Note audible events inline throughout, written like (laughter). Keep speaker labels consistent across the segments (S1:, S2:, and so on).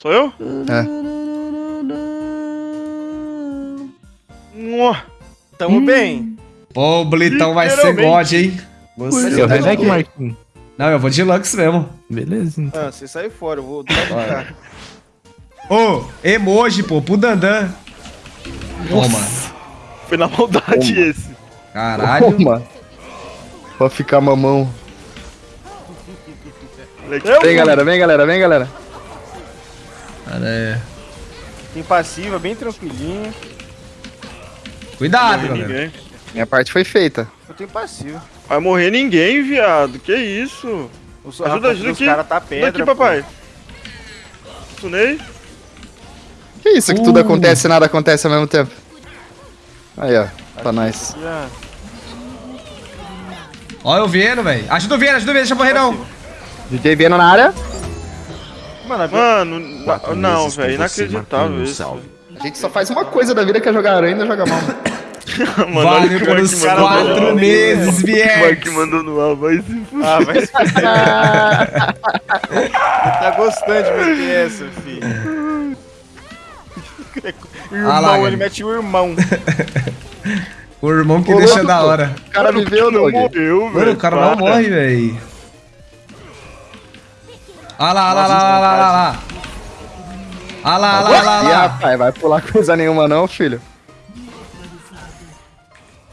S1: Sou eu?
S2: É.
S1: Mua.
S3: Tamo bem.
S4: Pô, o Blitão vai ser. God, hein? Você
S5: Eu
S4: tá
S5: renego,
S4: de-
S5: Marquinhos.
S4: Não, eu vou de Lux mesmo.
S5: Beleza, então.
S3: Ah, você sai fora, eu vou dar.
S4: Ô, emoji, pô, pro Dandan. Toma.
S1: Foi na maldade esse.
S4: Caralho.
S2: Toma. Pode ficar mamão. Vem, galera, vem, galera, vem, galera.
S4: Cara, é.
S3: Tem passiva, bem tranquilinha.
S4: Cuidado, galera.
S1: ninguém.
S2: Minha parte foi feita.
S3: Eu tenho passiva.
S1: Vai morrer ninguém, viado. Que isso?
S3: Os,
S1: Ajuda, ajuda
S3: os
S1: aqui.
S3: cara tá
S1: Ajuda
S3: pedra.
S1: aqui,
S3: pô.
S1: papai. Tunei?
S2: Que isso que tudo acontece e nada acontece ao mesmo tempo? Aí, ó. Pra nós.
S3: Ó.
S4: Eu vendo, velho. Ajuda o Viena, ajuda o Viena, deixa eu morrer não.
S2: DJ Vieno na área.
S3: Mano,
S1: Mano,
S6: Quatro
S1: não, velho. Inacreditável isso.
S6: salve.
S2: A gente só faz uma coisa da vida que é jogar aranha e ainda joga mal. (laughs)
S1: Mano, olha o
S4: Valeu
S1: que o
S4: pelos quatro meses,
S1: O Mark
S4: Viex.
S1: mandou no ar, vai se fuder.
S3: Ah, vai se Ele (laughs) tá gostando de meter essa, filho. (laughs) Irmão,
S4: Ah lá,
S3: ele mete o irmão.
S4: O irmão que
S2: Ô,
S4: deixa
S2: louco,
S4: da hora.
S2: O cara viveu,
S1: não morreu, velho.
S4: Mano, o cara não morre, velho. Olha lá, olha lá, olha lá, olha lá, olha lá. Olha lá, olha lá,
S2: Ih, rapaz, vai pular coisa nenhuma não, filho.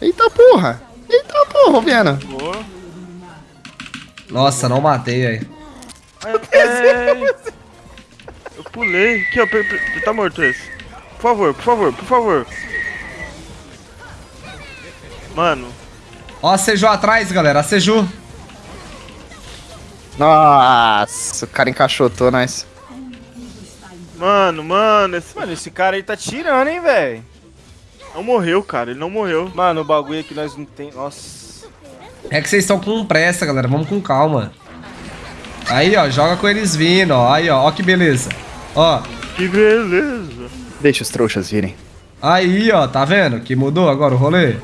S2: Eita porra! Eita porra, Viena.
S3: Boa.
S4: Nossa, não matei, velho.
S1: É... Eu pulei. Aqui, ó. Tá morto esse. Por favor, por favor, por favor. Mano,
S4: Ó a Seju atrás, galera. A Seju.
S2: Nossa, o cara encaixotou, nós.
S1: mano, mano, esse
S3: Mano, esse cara aí tá tirando, hein, velho.
S1: não morreu, cara. Ele não morreu.
S3: Mano, o bagulho aqui nós não tem. Nossa.
S4: É que vocês estão com pressa, galera. Vamos com calma. Aí, ó. Joga com eles vindo, ó. Aí, ó. Ó que beleza. Ó.
S1: Que beleza.
S2: Deixa os trouxas virem.
S4: Aí, ó. Tá vendo que mudou agora o rolê?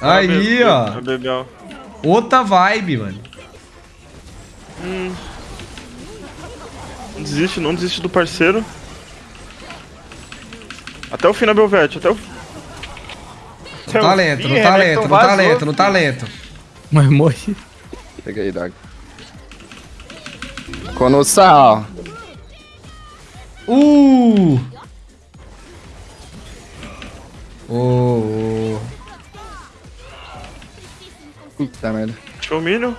S4: Aí, ó. Outra vibe, mano.
S1: Não desiste, não desiste do parceiro. Até o fim na Belvete, até o
S4: No talento, no
S3: Ih,
S4: talento,
S3: Everton
S4: no
S3: vazou,
S4: talento, no
S3: filho.
S4: talento.
S5: Mas morre.
S2: Pega aí, Dog. Conossal.
S4: Uh! Ô, ô.
S2: Puta merda.
S1: Show Minion.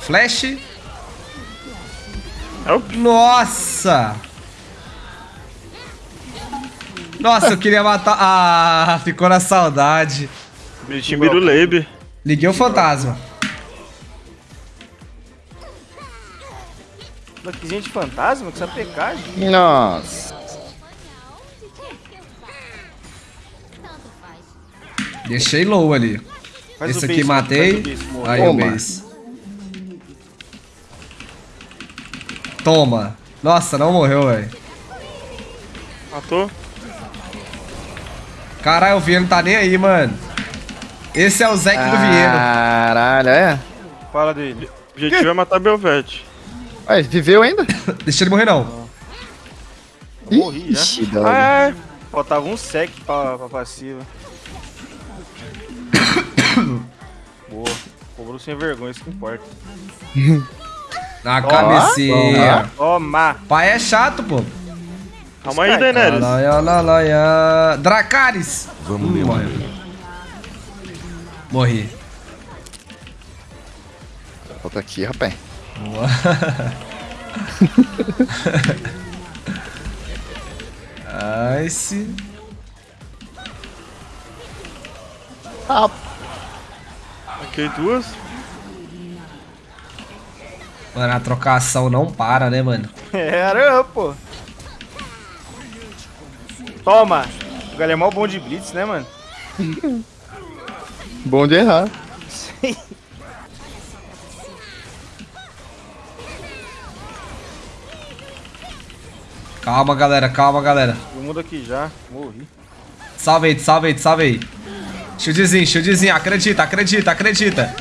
S4: Flash.
S1: Help.
S4: Nossa! Nossa, eu queria matar. Ah, ficou na saudade.
S1: Timiro Leibe.
S4: Liguei o fantasma.
S3: Lockzinha de fantasma? Que essa pecagem.
S2: Nossa.
S4: Deixei low ali.
S3: Faz
S4: Esse
S3: o
S4: aqui
S3: base,
S4: matei.
S3: o.
S4: Aí o
S2: Toma.
S4: base. Toma. Nossa, não morreu, velho.
S1: Matou.
S4: Caralho, o Vieno tá nem aí, mano. Esse é o Zeke do Vieno.
S2: Caralho, é?
S3: Fala dele.
S1: O objetivo é matar Belvete.
S2: Ué, viveu ainda?
S4: Deixa ele morrer, não.
S3: Morri já.
S2: Ixi, Dog.
S1: Ah,
S3: Faltava um sec pra, pra passiva. (coughs) Boa. Cobrou sem vergonha, isso que importa. (laughs)
S4: Na cabecinha.
S3: Toma!
S4: Pai é chato, pô.
S1: calma aí, Daenerys.
S4: Lalaia, lalaia. Dracarys.
S6: Vamos,
S4: Hum. Morri.
S2: Volta aqui, rapaz.
S4: Nice. (laughs)
S1: Ok, duas.
S4: Mano, a trocação não para, né, mano?
S3: Era, pô. Toma! O galera é mó bom de blitz, né, mano? (laughs)
S2: Bom de errar. (laughs)
S4: Calma, galera, calma, galera.
S3: Todo mundo aqui já. Morri.
S4: Salve aí, salve aí, salve aí. Shieldzinho, shieldzinho, acredita, acredita, acredita.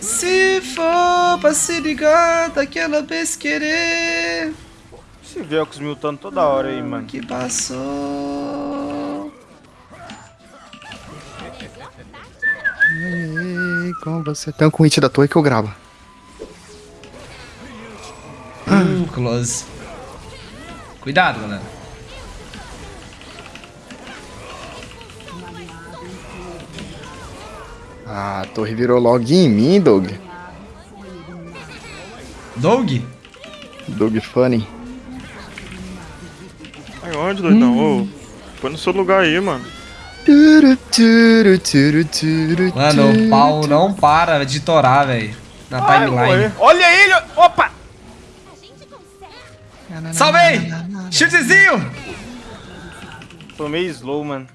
S4: Se for pra se ligar daquela vez querer
S3: Se vê com os miltando toda hora aí, mano.
S4: que passou.
S2: Ei, com você. Tem um com hit da torre que eu gravo.
S4: Hum, close. Cuidado, galera.
S2: Ah, a torre virou log em mim, Doug.
S4: Doug?
S2: Doug Funny.
S1: Ai, onde, doidão? Ô, põe no seu lugar aí, mano.
S2: Turu, turu, turu, turu,
S4: Mano, o pau não para de torar, velho. Na
S3: Ai,
S4: timeline.
S3: morrer. Olha ele! Opa!
S4: Salvei! Chutezinho!
S3: Tomei slow, mano.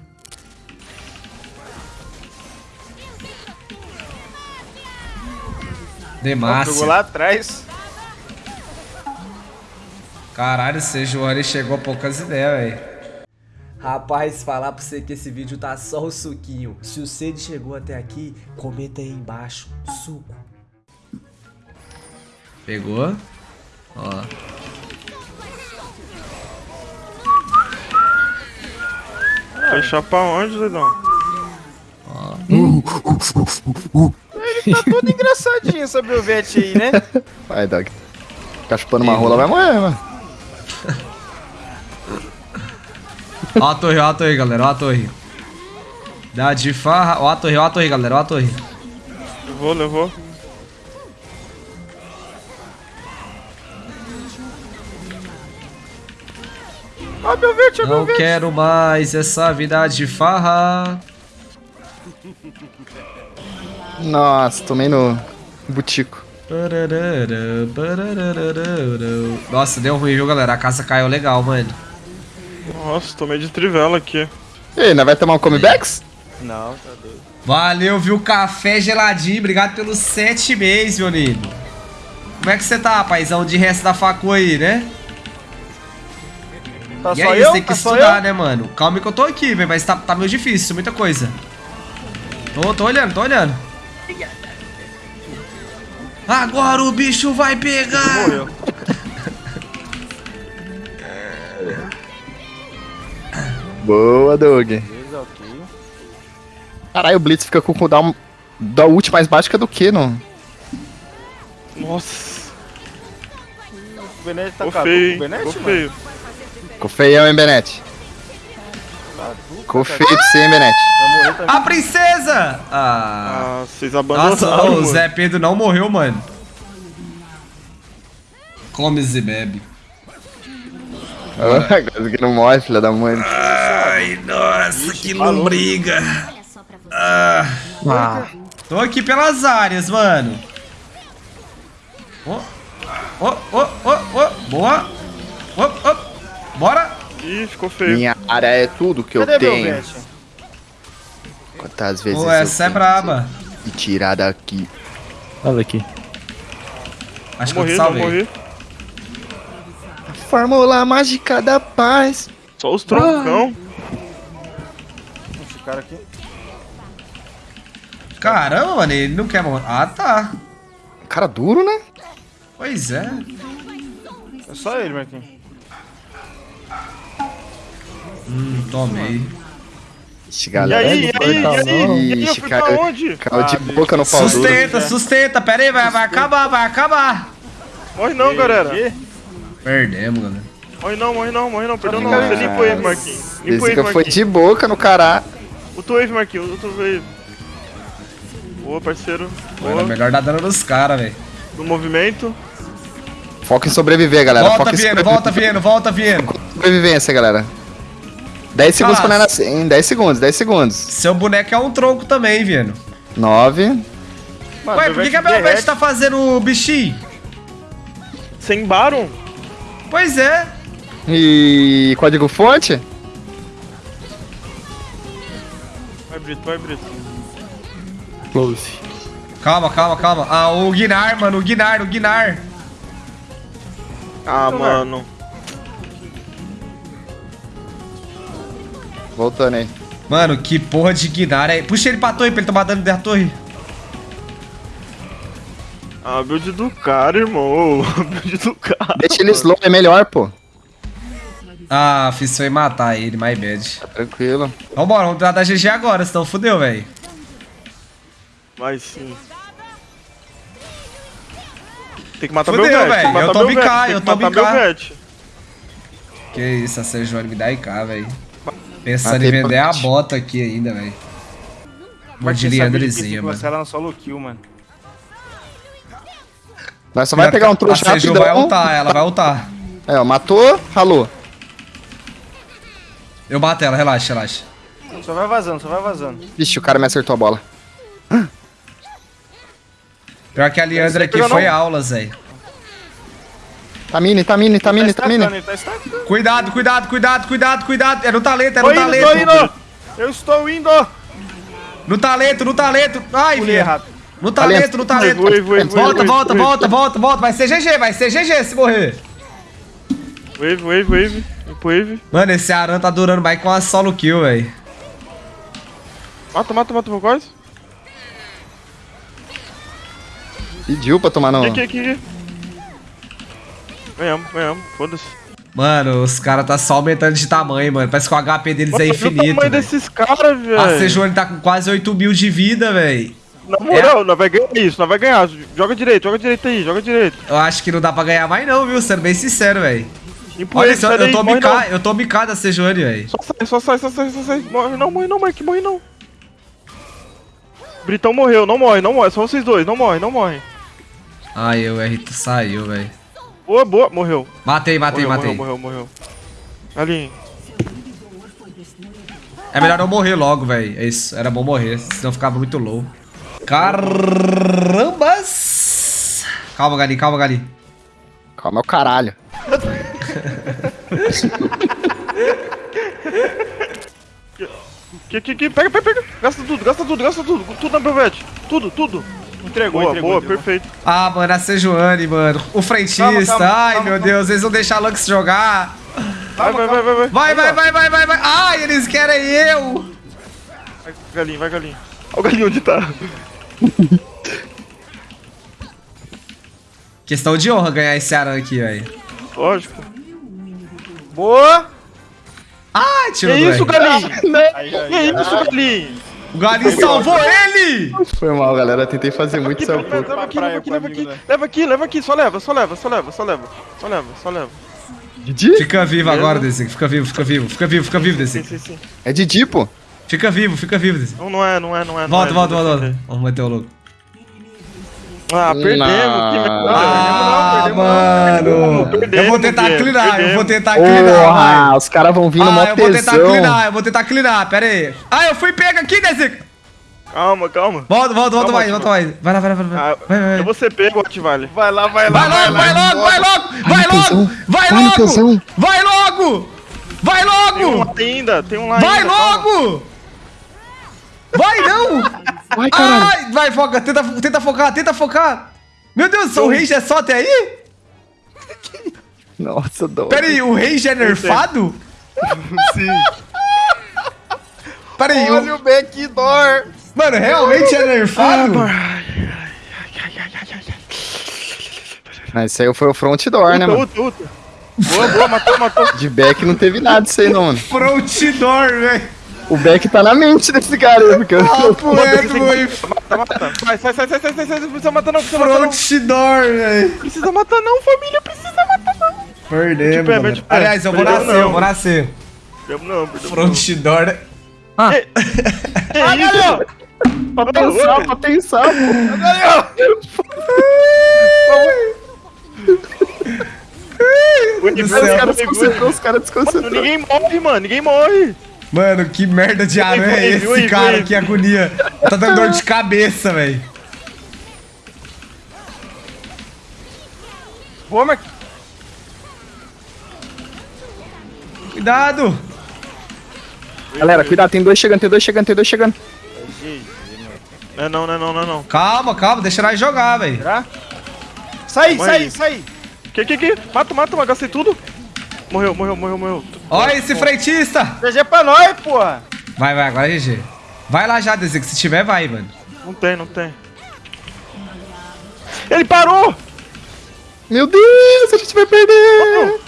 S3: Ó,
S4: Demácia.
S3: lá atrás.
S4: Caralho, esse João chegou a poucas ideias, velho.
S6: Rapaz, falar pra você que esse vídeo tá só o suquinho. Se o Cid chegou até aqui, comenta aí embaixo. Suco.
S4: Pegou. Ó.
S1: Fechar pra onde, doidão?
S3: Tá todo engraçadinho essa Belvete aí, né? (laughs)
S2: Vai, Doug. Ficar chupando uma rola vai morrer, mano.
S4: Ó a torre, ó a torre, galera. Ó a torre. Dá de farra. Ó a torre, ó a torre, galera. Ó a torre.
S1: Levou, levou.
S3: Ó, Belvete, ó,
S4: Não
S3: Belvete.
S4: quero mais essa vida de farra.
S2: Nossa, tomei no butico.
S4: Nossa, deu ruim, viu, galera? A casa caiu legal, mano.
S1: Nossa, tomei de trivela aqui.
S2: E aí, nós vai tomar um comebacks?
S3: Não, tá doido.
S4: Valeu, viu? Café geladinho. Obrigado pelos sete meses, meu lindo. Como é que você tá, paizão? De resto da facu aí, né?
S3: Tá
S4: e
S3: só
S4: é isso,
S3: eu?
S4: tem que
S3: Tá
S4: estudar, né, mano? Calma que eu tô aqui, velho, mas tá, tá meio difícil, muita coisa. Tô, tô olhando, tô olhando. Agora o bicho vai pegar!
S3: Morreu. (laughs)
S2: Boa, Doug. Caralho, o Blitz fica com o cooldown da ult mais baixo que a do que, não?
S1: Nossa,
S3: O Benete tá
S1: feio,
S3: o? Benete,
S1: feio.
S2: Ficou feião, hein, Benete? Ficou
S3: cara.
S2: feio pra você, hein, Benete?
S4: A princesa! Ah.
S1: Ah, vocês abandonaram,
S4: Nossa, o
S1: mano.
S4: Zé Pedro não morreu, mano. Come e bebe.
S2: Ah, (laughs) Agora que não morre, filha da mãe.
S4: Ai, nossa, que
S3: falou.
S4: lombriga. Ah. Tô aqui pelas áreas, mano. Ô, ô, ô, ô, ô, boa. Ô, ô, bora.
S1: Ih, ficou feio.
S2: Minha área é tudo que eu
S3: Cadê
S2: tenho. Quantas vezes
S4: Ô,
S2: eu
S4: essa é braba.
S2: me tirar daqui.
S5: Olha aqui.
S4: Acho que eu te salvei.
S1: morri.
S2: Fórmula mágica da paz.
S1: Só os troncão.
S3: Esse cara aqui.
S4: Caramba, mano, ele não quer morrer. Ah, tá.
S2: Cara duro, né?
S4: Pois é.
S3: É só ele, Marquinhos.
S4: Hum, tomei.
S2: Ixi,
S1: E
S2: galera.
S1: aí, e aí, e aí? E aí, eu fui pra
S2: caiu,
S1: onde?
S2: caiu de
S3: Ah,
S2: boca no pau duro.
S4: Sustenta, sustenta. Pera aí, vai, vai acabar, vai acabar.
S1: Morre não, galera.
S4: Perdemos, galera.
S1: Morre não, morre não, morre não. Perdão não. Você limpa o wave, Marquinhos. Limpa o wave,
S2: foi de boca no cará.
S1: O teu wave, Marquinhos. O teu wave. Boa, parceiro. Boa.
S4: melhor dar dano nos caras, velho.
S1: No movimento.
S2: Foca em sobreviver, galera.
S4: Volta,
S2: Foca
S4: Vieno, volta, Vieno, volta, Vieno.
S2: sobrevivência, galera. 10 segundos pra nós nascer, hein? 10 segundos, 10 segundos.
S4: Seu boneco é um tronco também, Vieno.
S2: 9.
S3: Mano,
S4: Ué, por que, que a Belvete tá fazendo o bichinho?
S1: Sem Baron?
S4: Pois é.
S2: E código fonte?
S1: Vai, Brito, vai, Brito.
S5: Close.
S4: Calma, calma, calma. Ah, o Guinar, mano, o Guinar, o Guinar.
S1: Ah, mano.
S2: Voltando aí.
S4: Mano, que porra de Guinar é. Puxa ele pra torre pra ele tomar dano da torre.
S1: A build do cara, irmão. A (laughs) build do cara.
S2: Deixa ele slow, é melhor, pô.
S4: Ah, fiz foi matar ele, my bad.
S2: Tranquilo.
S4: Vambora, vamos tentar dar GG agora, senão fudeu, velho.
S1: Mas sim. Tem que matar
S4: Fudeu,
S1: meu
S4: velho. Eu tô BK, eu tô BK. Que isso, a Sejuani me dá IK, velho. Pensando
S2: Matei
S4: em vender a bota aqui ainda, velho. Vou de Leandrezinha, mano.
S3: Ela no solo kill, mano.
S2: Nós só vai pegar um trouxa
S4: A Seju
S2: rapidão.
S4: vai ultar, ela vai ultar.
S2: É, ó, matou, ralou.
S4: Eu bato ela, relaxa, relaxa.
S3: Só vai vazando, só vai vazando.
S2: Vixe, o cara me acertou a bola.
S4: Pior que a Leandra aqui foi
S1: não.
S4: aulas, velho.
S2: Tá mini, tá mini, tá mini, tá mini.
S3: Tá.
S4: Cuidado, cuidado, cuidado, cuidado, cuidado. É no talento, é no talento.
S3: indo! Eu estou indo!
S4: No talento, no talento. Ai, filho.
S3: errado.
S4: No talento, no talento. Volta, volta, volta, volta, volta. Vai ser GG, vai ser GG se morrer.
S1: Wave, wave, wave. Wave.
S4: Mano, esse Aran tá durando mais com a solo kill, velho.
S1: Mata, mata, mata o quase.
S2: Pediu pra tomar no...
S1: Aqui, aqui, aqui. Ganhamos, ganhamos. Foda-se.
S4: Mano, os caras tá só aumentando de tamanho, mano. Parece que o HP deles é
S1: Olha o
S4: infinito.
S1: tamanho
S4: velho.
S1: desses caras, velho.
S4: A Sejuani tá com quase 8 mil de vida, velho.
S1: Na moral, nós vai ganhar isso, nós vai ganhar. Joga direito, joga direito aí, joga direito.
S4: Eu acho que não dá pra ganhar mais não, viu? Sendo bem sincero, velho. Olha
S1: sai
S4: eu tô eu tô bicado da Sejuani, velho.
S1: Só sai, só sai, só sai, só sai. Morre não, morre não, Mike, morre não. Britão morreu, não morre, não morre. Só vocês dois, não morre, não morre.
S4: Ai, o R saiu, velho.
S1: Boa, boa, morreu.
S4: Matei, matei,
S1: morreu,
S4: matei.
S1: morreu, morreu, morreu. Ali.
S4: É melhor eu morrer logo, velho. É isso, era bom morrer, senão eu ficava muito low. Carambas! Calma, Gali, calma, Gali.
S2: Calma, é o caralho. (laughs)
S1: Que, que, que, pega, pega, pega. Gasta tudo, gasta tudo, gasta tudo. Tudo na Belvete. Tudo, tudo.
S3: Entregou,
S1: Boa,
S3: entregou.
S1: boa,
S3: entregou.
S1: perfeito.
S4: Ah, mano, a Sejuani, mano. O frentista.
S3: Calma, calma,
S4: Ai,
S3: calma,
S4: meu
S3: calma.
S4: Deus, eles vão deixar a Lux jogar.
S1: Vai, vai, vai, vai, vai.
S4: Vai, vai, vai, vai, vai, vai. Ai, eles querem eu.
S1: Vai, galinho, vai, galinho. Olha o galinho onde tá. (laughs)
S4: Questão de honra ganhar esse Aran aqui, velho.
S1: Lógico.
S3: Boa!
S1: Que
S4: tirou do
S1: isso,
S4: R.
S1: galinho?
S3: Aí, aí,
S1: Que
S3: aí.
S1: isso, galinho?
S4: O Galinho salvou ele!
S2: Foi mal, galera. Tentei fazer muito essa
S1: leva, aqui, leva aqui, leva aqui. Leva aqui, leva aqui. Só leva, só leva, só leva, só leva. Só leva, só leva.
S2: Didi?
S4: Fica vivo agora, Desi. Fica vivo, fica vivo, fica vivo, fica vivo,
S1: Sim,
S4: Desi.
S1: sim, sim.
S2: É Didi, pô.
S4: Fica vivo, fica vivo, Desi.
S1: Não, não é, não é, não é.
S4: Volta,
S1: é,
S4: volta,
S1: não
S4: volta,
S1: é.
S4: volta. Vamos meter o louco.
S1: Ah, perdemos.
S2: Não.
S1: Que merda.
S4: Ah,
S1: Perdemos não, perdemos não.
S4: mano. Eu
S1: Perdemos,
S4: vou tentar clinar, eu vou tentar clinar, vai.
S2: Porra, os caras vão vir no mó
S4: Ah, eu vou tentar clinar, eu vou tentar clinar, pera aí. Ah, eu fui pego aqui, Desi.
S1: Calma, calma.
S4: Volta, volta, volta mais, volta mais. Vai lá, vai lá, vai lá.
S1: Ah,
S4: Vai, vai, vai.
S1: eu vou ser pego, Ativale.
S3: Vai lá, vai lá,
S4: Vai logo, vai logo, vai logo, vai logo, vai
S2: vai no
S4: logo, vai logo, vai
S1: Tem um
S4: logo,
S1: lá ainda, tem um lá
S4: vai
S1: ainda. calma.
S4: logo. Vai não.
S2: Vai, caralho.
S4: Ai, vai, foca, tenta, tenta focar, tenta focar. Meu Deus, o Rage é só até aí? (laughs)
S2: Nossa, dó.
S4: Pera aí, o Rage é nerfado? (laughs)
S1: Sim.
S4: Pera aí,
S3: Olha
S4: o...
S3: backdoor!
S4: mano, realmente é nerfado?
S2: Ah, esse aí foi o front door, né,
S1: Uta,
S2: mano?
S1: uta, uta. Boa, boa, matou, matou.
S2: De back não teve nada disso aí, não, mano.
S4: Front door, velho.
S2: O back tá na mente desse cara aí, porque eu...
S4: Papo reto, velho.
S1: Mata, mata. Vai, sai, sai, sai, sai, sai, sai. Não precisa matar não, precisa matar não.
S4: Front door, velho.
S1: Precisa matar não, família. Precisa matar não.
S4: Perdemos,
S1: De pé,
S4: mano.
S1: de pé.
S4: Aliás, eu vou nascer, eu vou nascer.
S1: Perdemos não, perdemos
S4: Front door.
S1: não. Que (laughs) isso?
S2: Pra pensar, pra pensar, pô. Os caras desconcentrou, os caras desconcentrou.
S1: ninguém morre, mano. Ninguém morre.
S4: Mano, que merda de aranha é esse,
S1: oi,
S4: cara?
S1: oi.
S4: Que agonia. Tá dando dor de cabeça, velho.
S3: Boa, Mark.
S4: Cuidado.
S2: Galera, cuidado, tem dois chegando, tem dois chegando, tem dois chegando.
S1: Não é não, não é não, não é não.
S4: Calma, calma, deixa nós jogar, velho.
S3: Será? Sai, sai, sai!
S1: Que, que, que? Mata, mata, mata. Gastei tudo. Morreu, morreu, morreu, morreu.
S4: Olha esse frentista.
S3: GG pra nós, porra!
S4: Vai, vai, agora é GG. Vai lá já, que se tiver, vai, mano.
S1: Não tem, não tem. Ele parou!
S2: Meu Deus, a gente vai perder!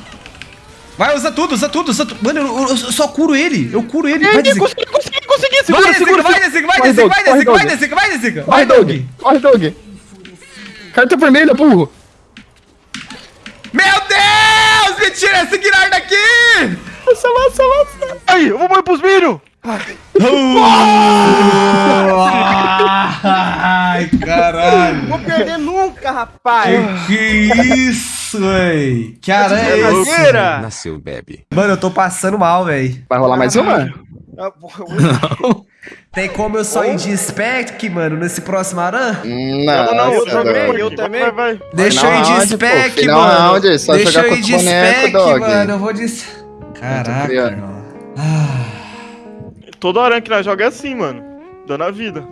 S4: Vai, usa tudo, usa tudo, usa tudo. Mano, eu, eu- eu só curo ele. Eu curo ele. Vai,
S1: Vai,
S4: Desica.
S1: consegui, consegui, consegui!
S4: Vai,
S1: Segura,
S4: Desica,
S1: segura,
S4: vai, Desica, vai,
S2: Doug,
S4: vai, Desica, vai. Desica, vai.
S2: Corre,
S4: Vai,
S2: Doug!
S4: Doug.
S2: Corre, Doug! Carta vermelha, burro!
S4: Meu Deus, me tira esse Guinar daqui.
S2: Nossa, nossa, nossa!
S1: Aí, eu vou morrer pros minions!
S4: Ai, caralho.
S3: Vou perder nunca, rapaz.
S4: Que, isso, véi? Que aranha é?
S3: Brincadeira.
S7: Nasceu bebe.
S4: Mano, eu tô passando mal, véi.
S2: Vai rolar mais uma?
S3: Ah, porra, eu- (laughs)
S4: Tem como eu só ir de spec, mano, nesse próximo aran?
S2: Não,
S1: Não, não, eu
S3: eu também, eu também.
S1: Vai, vai.
S4: Deixa eu ir de spec, mano.
S2: só
S4: Deixa
S2: jogar
S4: eu ir de spec, mano. Eu vou de. Caraca.
S1: Todo aranha que nós joga é assim, mano. Dando a vida.